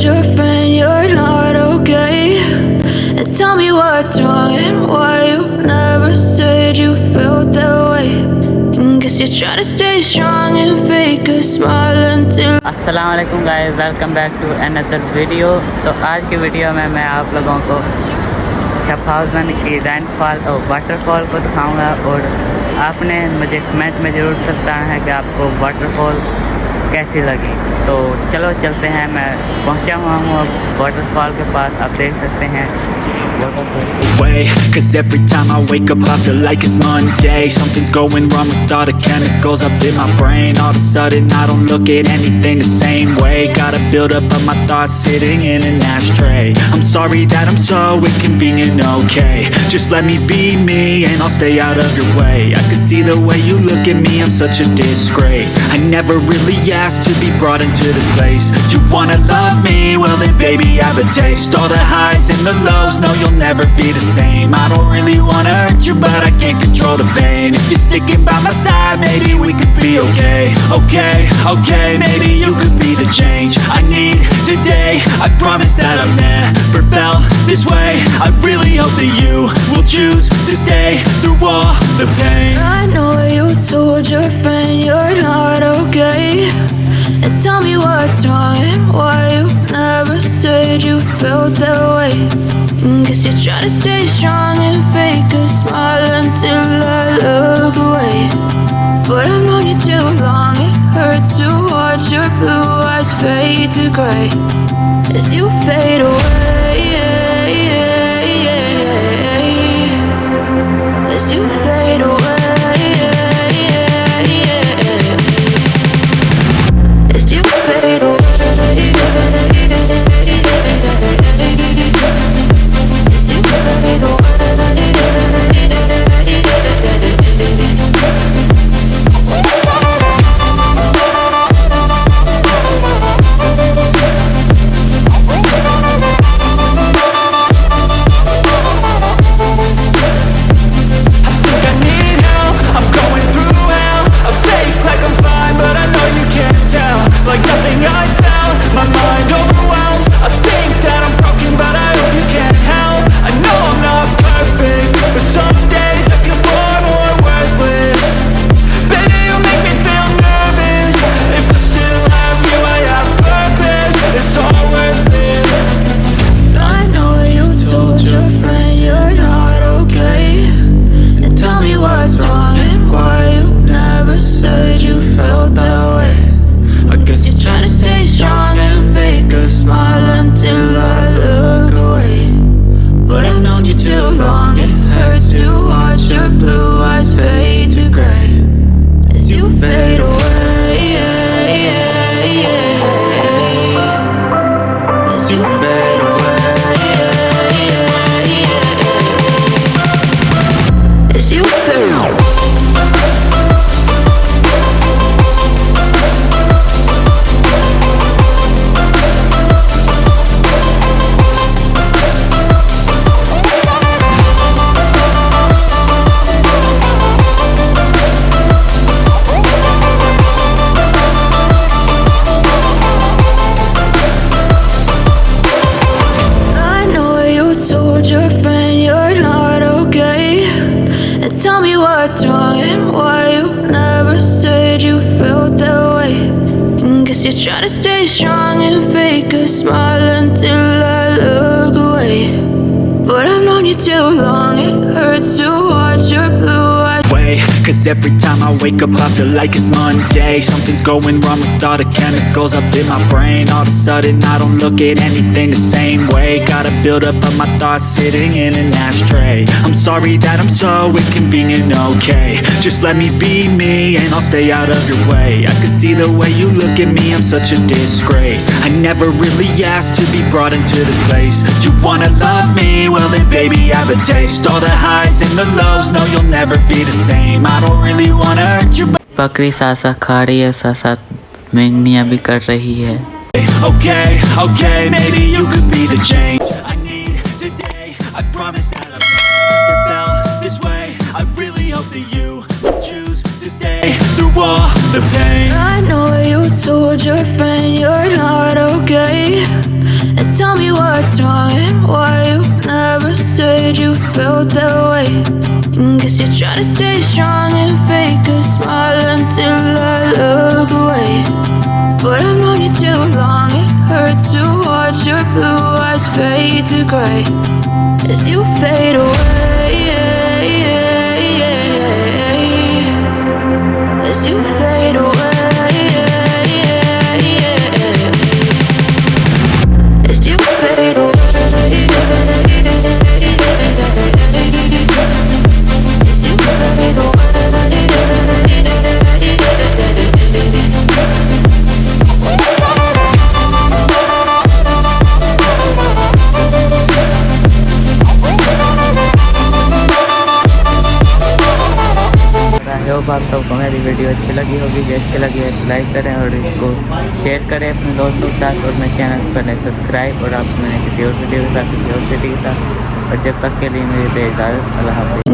told your friend you're not okay? And tell me what's wrong and why you never said you felt that way. And guess you're trying to stay strong and fake a smile until अस्सलाम वालेकुम guys welcome back to another video तो आज की video में मैं आप लोगों को शफाउजन की रैनफॉल और वाटरफॉल को दिखाऊंगा और आपने मुझे कमेंट में ज़रूर सकता है कि आपको वाटरफॉल कैसी लगी? तो चलो चलते हैं, मैं पहुँचा हुआ हूँ अब वाटरफॉल के पास, आप देख सकते हैं। Waterfall Cause every time I wake up I feel like it's Monday. Something's going wrong with all the chemicals up in my brain. All of a sudden I don't look at anything the same way. Gotta build up of my thoughts sitting in an ashtray. I'm sorry that I'm so inconvenient, okay. Just let me be me and I'll stay out of your way. I can see the way you look at me, I'm such a disgrace. I never really asked to be brought into this place. You wanna love me? Well then baby I have a taste. All the highs and the lows, no you'll never be the same I don't really wanna hurt you but I can't control the pain. If you're sticking by my side maybe we could be okay. Okay, okay, maybe you could be the change I need today. I promise that I've never felt this way. I really hope that you will choose to stay through all the pain. I know you told your friend you're not okay. And tell me what's wrong and why you never said you felt that way. Guess you're trying to stay strong and fake a smile until I look away. But I've known you too long, it hurts to watch your blue eyes fade to gray as you fade away. As you fade As tell me what's wrong and why you never said you felt that way. And guess you're trying to stay strong and fake a smile until I look away. But I've known you too long, it hurts to watch your blue way Cause every time I wake up I feel like it's Monday. Something's going wrong with all the chemicals up in my brain. All of a sudden I don't look at anything the same way. Gotta build up of my thoughts sitting in an ashtray. I'm sorry that I'm so inconvenient, okay. Just let me be me and I'll stay out of your way. I can see the way you look at me, I'm such a disgrace. I never really asked to be brought into this place. You wanna love me? Well then baby I have a taste. All the highs and the lows, no you'll never be the same I don't really wanna hurt you but बकरी साथ साथ खा रही है साथ साथ मेंगनियाँ भी कर रही है Okay, okay, maybe you could be the change I need today I promise that I've never felt this way I really hope that you choose to stay through all the pain I know you told your friend you're not okay. tell me what's wrong and why you never said you felt that way. Guess you're trying to stay strong and fake a smile until I look away. But I've known you too long, it hurts to watch your blue eyes fade to gray hope आप सबको मेरी video अच्छी लगी होगी, जो अच्छी लगी है तो लाइक करें और इसको शेयर करें अपने दोस्तों के साथ और मेरे चैनल पर सब्सक्राइब और आप मैंने किसी और वीडियो के साथ, किसी और सिटी के साथ। और जब तक के लिए मेरी इजाज़त, अल्लाह हाफिज़।